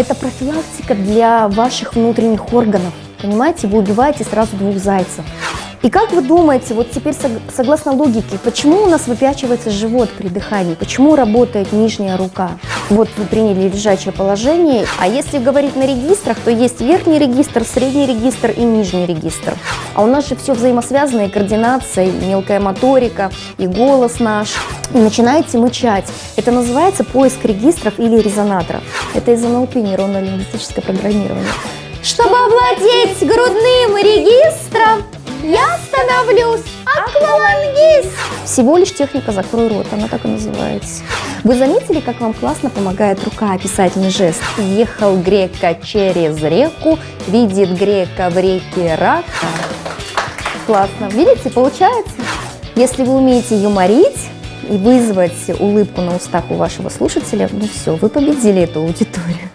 Это профилактика для ваших внутренних органов. Понимаете, вы убиваете сразу двух зайцев. И как вы думаете, вот теперь согласно логике, почему у нас выпячивается живот при дыхании? Почему работает нижняя рука? Вот вы приняли лежачее положение, а если говорить на регистрах, то есть верхний регистр, средний регистр и нижний регистр. А у нас же все взаимосвязано, и координация, и мелкая моторика, и голос наш. И начинаете мычать. Это называется поиск регистров или резонаторов. Это из НЛП, нейронно-лингвистическое программирование. Чтобы овладеть грудным регистром, я становлюсь аквалангист. Всего лишь техника «закрой рот», она так и называется. Вы заметили, как вам классно помогает рука, описательный жест? Ехал грека через реку, видит грека в реке рака. Классно. Видите, получается? Если вы умеете юморить и вызвать улыбку на устах у вашего слушателя, ну все, вы победили эту аудиторию.